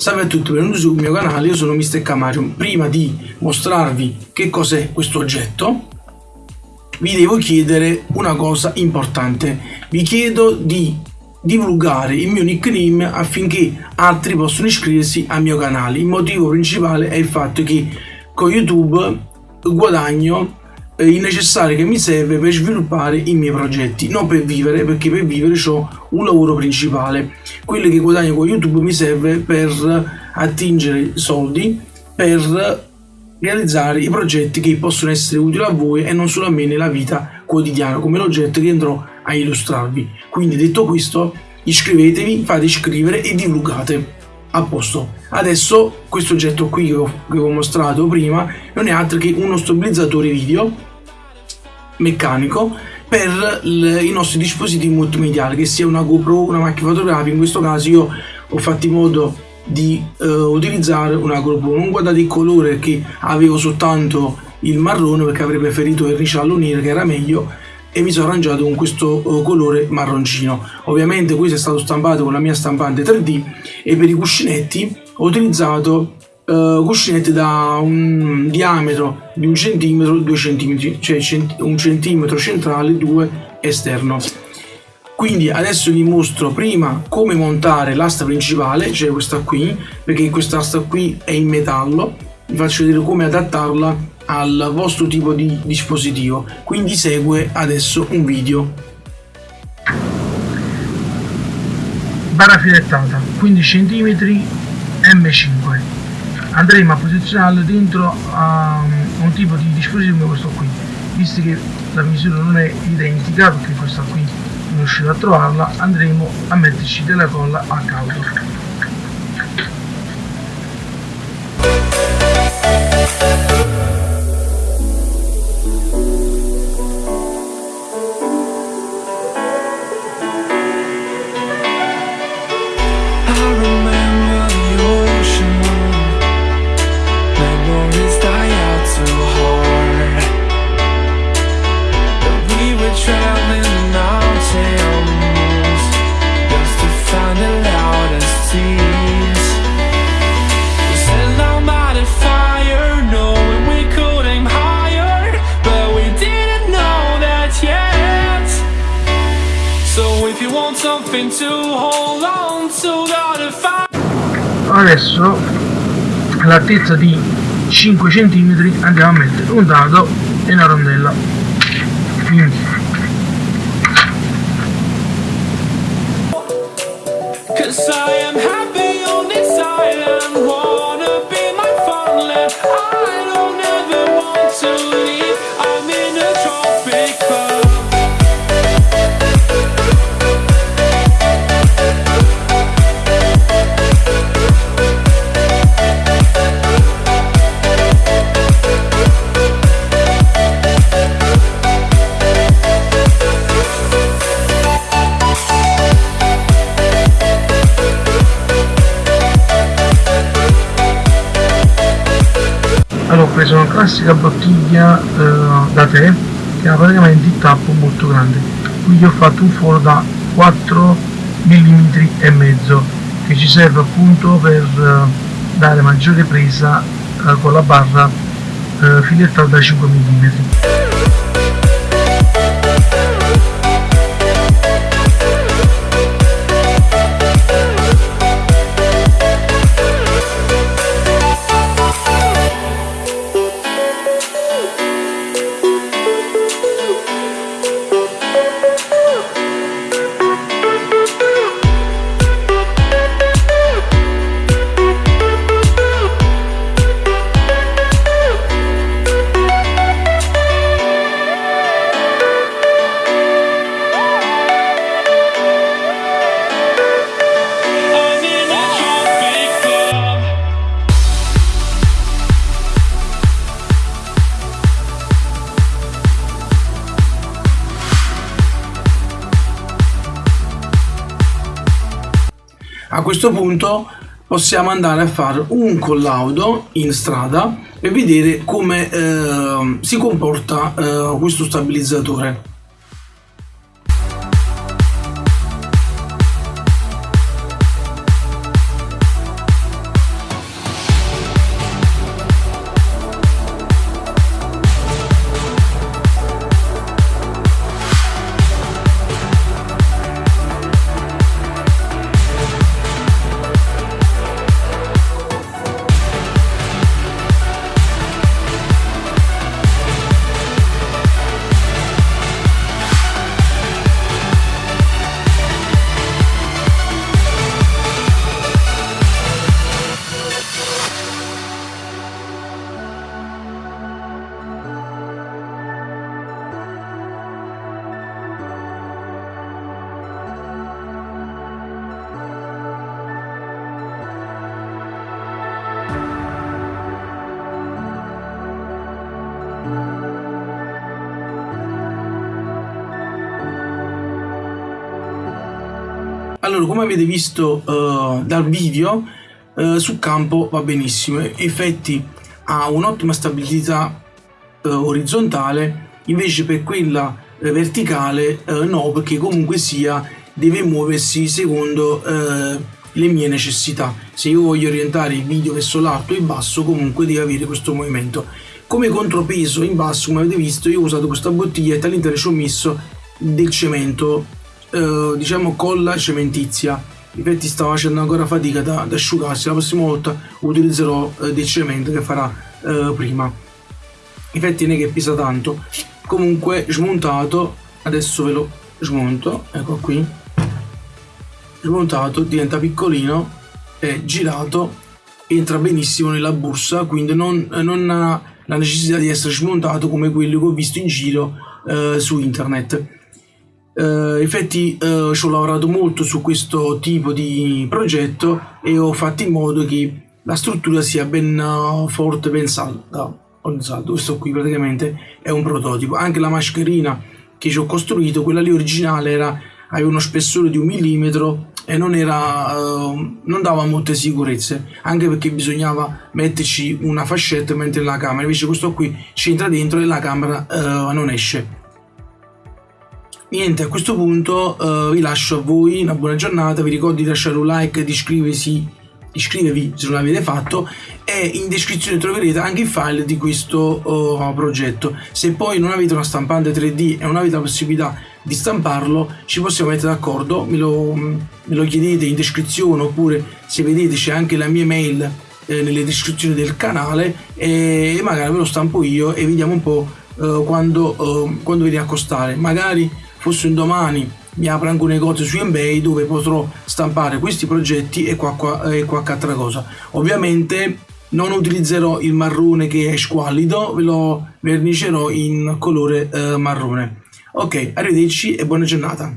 Salve a tutti, benvenuti sul mio canale, io sono Mr. Camarium. Prima di mostrarvi che cos'è questo oggetto, vi devo chiedere una cosa importante. Vi chiedo di divulgare il mio nickname affinché altri possano iscriversi al mio canale. Il motivo principale è il fatto che con YouTube guadagno il necessario che mi serve per sviluppare i miei progetti, non per vivere, perché per vivere ho un lavoro principale. Quello che guadagno con YouTube mi serve per attingere soldi, per realizzare i progetti che possono essere utili a voi e non solo a me nella vita quotidiana, come l'oggetto che andrò a illustrarvi. Quindi detto questo, iscrivetevi, fate iscrivere e divulgate. A posto. Adesso questo oggetto qui che ho, mostrato prima non è altro che uno stabilizzatore video meccanico per i nostri dispositivi multimediali, che sia una GoPro, una macchina fotografica, in questo caso io ho fatto in modo di uh, utilizzare una GoPro, non guardate il colore che avevo soltanto il marrone perché avrei preferito il ricciallo nero che era meglio e mi sono arrangiato con questo uh, colore marroncino ovviamente questo è stato stampato con la mia stampante 3D e per i cuscinetti ho utilizzato uh, cuscinetti da un diametro di un centimetro, due centimetri, cioè cent un centimetro centrale, due esterno. Quindi adesso vi mostro prima come montare l'asta principale, cioè questa qui, perché questa asta qui è in metallo, vi faccio vedere come adattarla al vostro tipo di dispositivo. Quindi segue adesso un video. Barra filettata 15 cm M5 andremo a posizionarlo dentro a um, un tipo di dispositivo come questo qui visto che la misura non è identica perché questa qui non riuscito a trovarla andremo a metterci della colla a cauto adesso all'altezza di 5 cm andiamo a mettere un dado e una rondella. Quindi. I am happy allora ho preso una classica bottiglia eh, da tè che ha praticamente il tappo molto grande. Quindi ho fatto un foro da 4 mm e mezzo che ci serve appunto per eh, dare maggiore presa eh, con la barra eh, filettata da 5 mm questo punto possiamo andare a fare un collaudo in strada e vedere come eh, si comporta eh, questo stabilizzatore. Allora, come avete visto uh, dal video, uh, sul campo va benissimo, effetti ha un'ottima stabilità uh, orizzontale, invece per quella verticale no, perché comunque sia deve muoversi secondo le mie necessità. Se io voglio orientare il video verso l'alto e il basso, comunque deve avere questo movimento come contropeso in basso come avete visto io ho usato questa bottiglietta all'interno ci ho messo del cemento eh, diciamo colla cementizia. Infatti stavo facendo ancora fatica da, da asciugarsi. La prossima volta utilizzerò eh, del cemento che farà eh, prima. Infatti non è che pesa tanto. Comunque smontato adesso ve lo smonto ecco qui. Smontato diventa piccolino è girato entra benissimo nella bursa quindi non, non ha la necessità di essere smontato come quello che ho visto in giro eh, su internet Uh, infatti uh, ci ho lavorato molto su questo tipo di progetto e ho fatto in modo che la struttura sia ben uh, forte, ben salda. Questo qui praticamente è un prototipo. Anche la mascherina che ci ho costruito, quella lì originale era, aveva uno spessore di un millimetro e non, era, non dava molte sicurezze, anche perché bisognava metterci una fascetta mentre la camera, invece questo qui ci entra dentro e la camera non esce. Niente a questo punto uh, vi lascio a voi una buona giornata vi ricordo di lasciare un like di iscriversi iscrivetevi se non l'avete fatto e in descrizione troverete anche il file di questo uh, progetto. Se poi non avete una stampante 3d e non avete la possibilità di stamparlo ci possiamo mettere d'accordo me, me, lo chiedete in descrizione oppure se vedete c'è anche la mia mail eh, nelle descrizioni del canale e magari ve lo stampo io e vediamo un po' uh, quando, uh, quando viene a costare. Magari fosse un domani mi apro anche un negozio su ebay dove potrò stampare questi progetti e qualche, qualche altra cosa. Ovviamente non utilizzerò il marrone che è squallido ve lo vernicerò in colore eh, marrone ok arrivederci e buona giornata